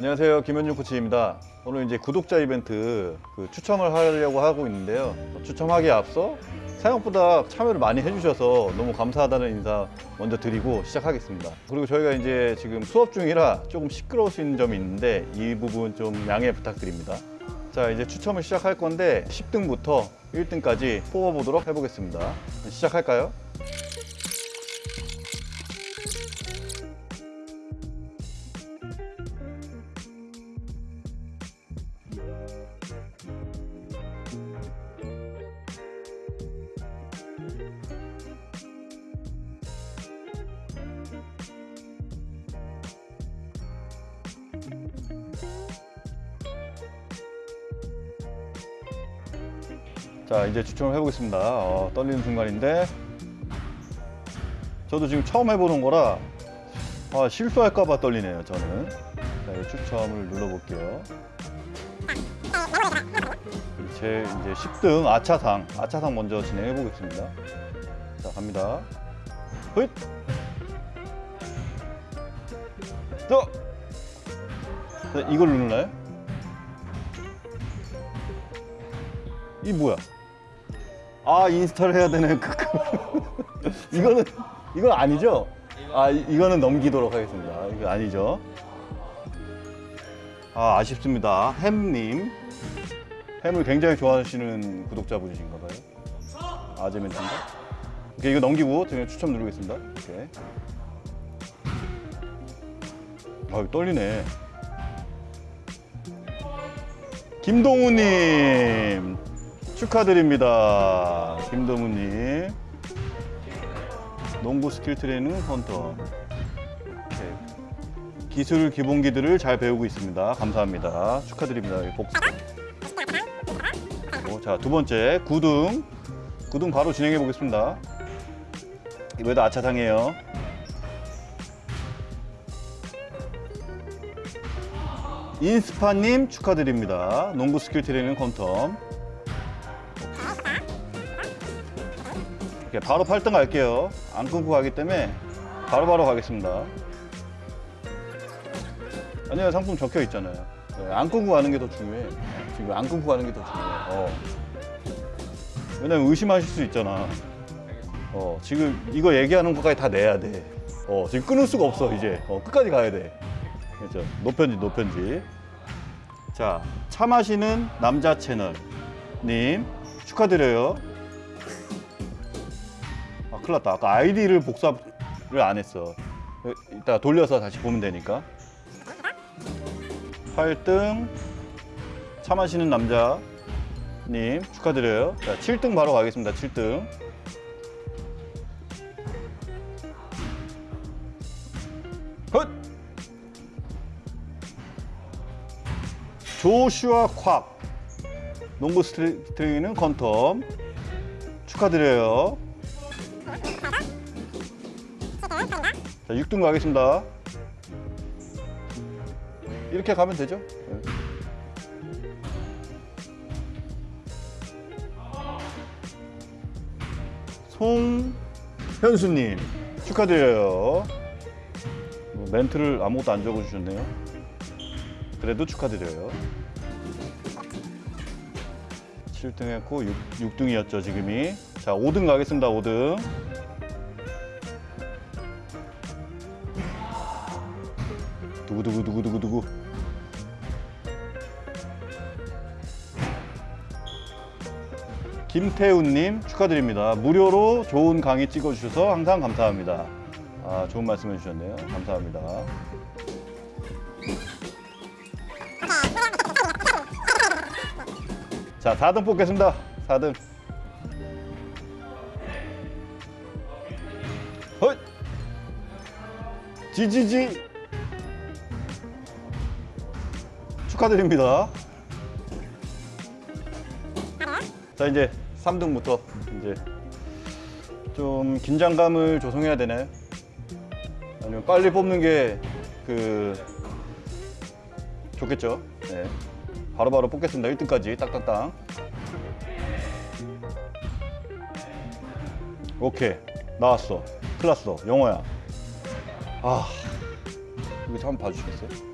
안녕하세요. 김현중 코치입니다. 오늘 이제 구독자 이벤트 그 추첨을 하려고 하고 있는데요. 추첨하기에 앞서 생각보다 참여를 많이 해주셔서 너무 감사하다는 인사 먼저 드리고 시작하겠습니다. 그리고 저희가 이제 지금 수업 중이라 조금 시끄러울 수 있는 점이 있는데 이 부분 좀 양해 부탁드립니다. 자 이제 추첨을 시작할 건데 10등부터 1등까지 뽑아보도록 해보겠습니다. 시작할까요? 자 이제 추첨을 해보겠습니다 어, 떨리는 순간인데 저도 지금 처음 해보는 거라 아, 실수할까봐 떨리네요 저는 자 추첨을 눌러볼게요 제 이제 10등 아차상 아차상 먼저 진행해 보겠습니다 자 갑니다 헛! 또! 네, 이걸 누르나요? 이 뭐야? 아 install 해야 되는 그 이거는 이건 아니죠? 아 이- 이거는 넘기도록 하겠습니다. 이거 아니죠? 아 아쉽습니다. 햄님 햄을 굉장히 좋아하시는 구독자분이신가 봐요. 아재멘트인가? 오케이 이거 넘기고 제가 추첨 누르겠습니다. 오케이. 아 떨리네. 김동우님 축하드립니다. 김동우님 농구 스킬 트레이닝 헌터 오케이. 기술 기본기들을 잘 배우고 있습니다. 감사합니다. 축하드립니다. 복... 어, 자, 두 번째 9등 9등 바로 진행해 보겠습니다. 이번에도 아차상이에요. 인스파님 축하드립니다. 농구 skill training 퀀텀. 오케이, 바로 8등 갈게요. 안 끊고 가기 때문에 바로 바로 가겠습니다. 아니요, 상품 적혀 있잖아요. 네, 안 끊고 가는 게 더 중요해. 지금 안 끊고 가는 게 더 중요해. 어. 왜냐면 의심하실 수 있잖아. 어, 지금 이거 얘기하는 것까지 다 내야 돼. 어, 지금 끊을 수가 없어, 이제. 어, 끝까지 가야 돼. 그렇죠. 노편지, 노편지. 자, 차 마시는 남자 채널 님 축하드려요. 아, 큰일 났다. 아까 아이디를 복사를 안 했어. 이따 돌려서 다시 보면 되니까. 8등 차 마시는 남자님 축하드려요. 자, 7등 바로 가겠습니다. 7등. 헛! 조슈아 콱 농구 스트링이는 컨텀 축하드려요 자 6등 가겠습니다. 이렇게 가면 되죠? 네. 송현수님 축하드려요. 뭐 멘트를 아무것도 안 적어주셨네요. 그래도 축하드려요. 7등 했고 6, 등이었죠 지금이. 자 5등 가겠습니다 5등 두구두구두구두구두구 김태훈님 축하드립니다 무료로 좋은 강의 찍어주셔서 항상 감사합니다 아 좋은 말씀 해주셨네요 감사합니다 자, 4등 뽑겠습니다. 4등. 헛! 지지지! 축하드립니다. 자, 이제 3등부터 이제 좀 긴장감을 조성해야 되나요? 아니면 빨리 뽑는 게 그 좋겠죠? 네. 바로바로 뽑겠습니다. 1등까지 딱딱딱. 오케이. 나왔어. 큰일 났어. 영어야. 아. 이거 좀 한번 봐주시겠어요?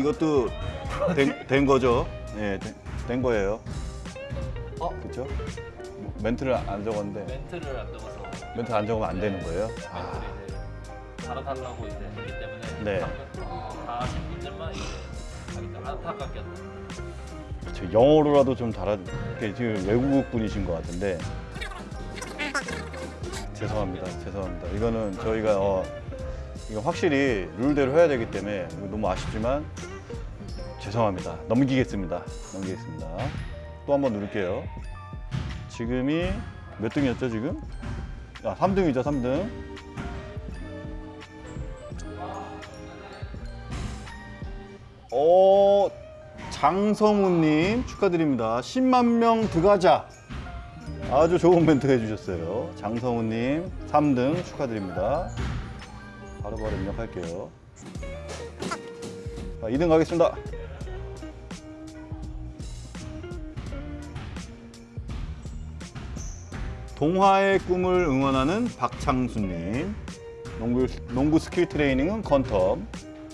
이것도 된, 된 거죠? 예, 된, 된 거예요. 어? 그렇죠? 멘트를 안 적었는데 멘트를 안 적어서 멘트 안 적으면 안 되는 거예요. 멘트를 이제 갈아달라고 이제 했기 때문에 네. 다 분들만 이제 하니까 안타깝게 저 영어로라도 좀 달아 이게 지금 외국 분이신 것 같은데 죄송합니다 죄송합니다 이거는 저희가 어, 이거 확실히 룰대로 해야 되기 때문에 너무 아쉽지만 죄송합니다 넘기겠습니다 넘기겠습니다 또 한번 누를게요 지금이 몇 등이었죠 지금 아 3등이죠 3등 어 장성우님 축하드립니다. 10만 명 들어가자. 아주 좋은 멘트 해주셨어요. 장성우님 3등 축하드립니다. 바로바로 입력할게요. 자, 2등 가겠습니다. 동화의 꿈을 응원하는 박창수님. 농구, 농구 스킬 트레이닝은 퀀텀.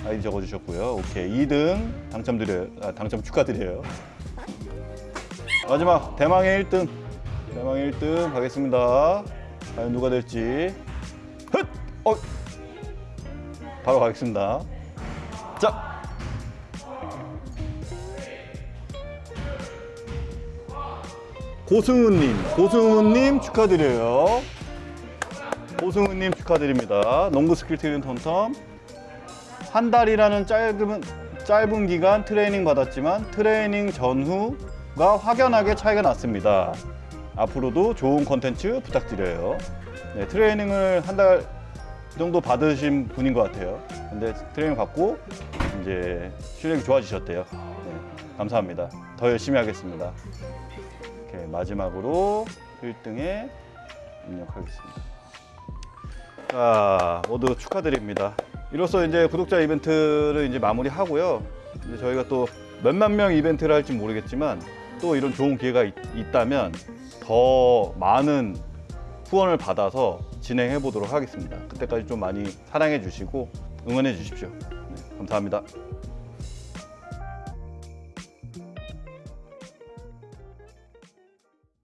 아이디 적어주셨고요. 오케이 2등 당첨드려요. 아, 당첨 축하드려요. 마지막 대망의 1등. 대망의 1등 가겠습니다. 과연 누가 될지. 헛! 어. 바로 가겠습니다. 자. 고승우님, 고승우님 축하드려요. 고승우님 축하드립니다. 농구 스킬 트레이닝 퀀텀. 한 달이라는 짧은 짧은 기간 트레이닝 받았지만 트레이닝 전후가 확연하게 차이가 났습니다. 앞으로도 좋은 컨텐츠 부탁드려요. 네, 트레이닝을 한달 정도 받으신 분인 것 같아요. 근데 트레이닝 받고 이제 실력이 좋아지셨대요. 네, 감사합니다. 더 열심히 하겠습니다. 이렇게 마지막으로 1등에 입력하겠습니다. 자, 모두 축하드립니다. 이로써 이제 구독자 이벤트를 이제 마무리하고요. 이제 저희가 또 몇만 명 이벤트를 할지 모르겠지만 또 이런 좋은 기회가 있, 있다면 더 많은 후원을 받아서 진행해 보도록 하겠습니다. 그때까지 좀 많이 사랑해 주시고 응원해 주십시오. 네, 감사합니다.